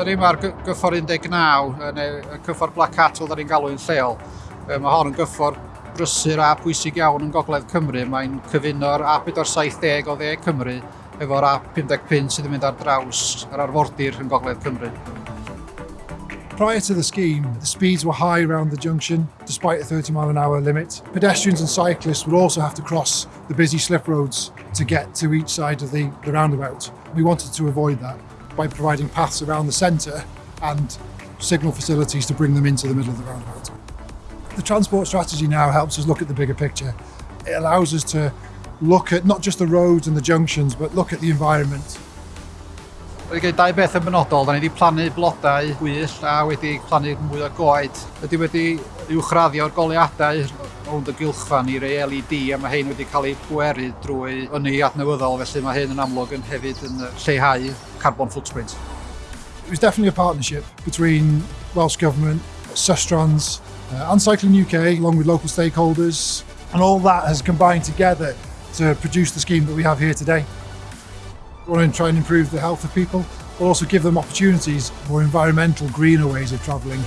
Da ni mae'r gyffor 19, neu cyffor Black Cat, fel da ni'n galw'n lleol. Mae hon yn gyffor brysur a pwysig iawn yn Gogledd Cymru. Mae'n cyfuno'r A470 o dde Cymru efo'r A55 sydd yn mynd ar draws yr arfordir yn Gogledd Cymru. Prior to the scheme, the speeds were high around the junction, despite a 30 mile an hour limit. Pedestrians and cyclists would also have to cross the busy slip roads to get to each side of the, the roundabout. We wanted to avoid that by providing paths around the centre and signal facilities to bring them into the middle of the roundabout. The transport strategy now helps us look at the bigger picture. It allows us to look at not just the roads and the junctions, but look at the environment. Wedi gwneud dau beth yn benodol, da ni wedi plannu blodau gwyll a wedi plannu mwy o goed. Ydy wedi uwchraddio'r goliadau rownd y gylchfan i rei LED a mae hyn wedi cael ei pweru drwy ynni adnewyddol felly mae hyn yn amlwg yn hefyd yn lleihau carbon footprint. It was definitely a partnership between Welsh Government, Sustrans uh, and Cycling UK along with local stakeholders and all that has combined together to produce the scheme that we have here today. We want to try and improve the health of people, but also give them opportunities for environmental greener ways of travelling.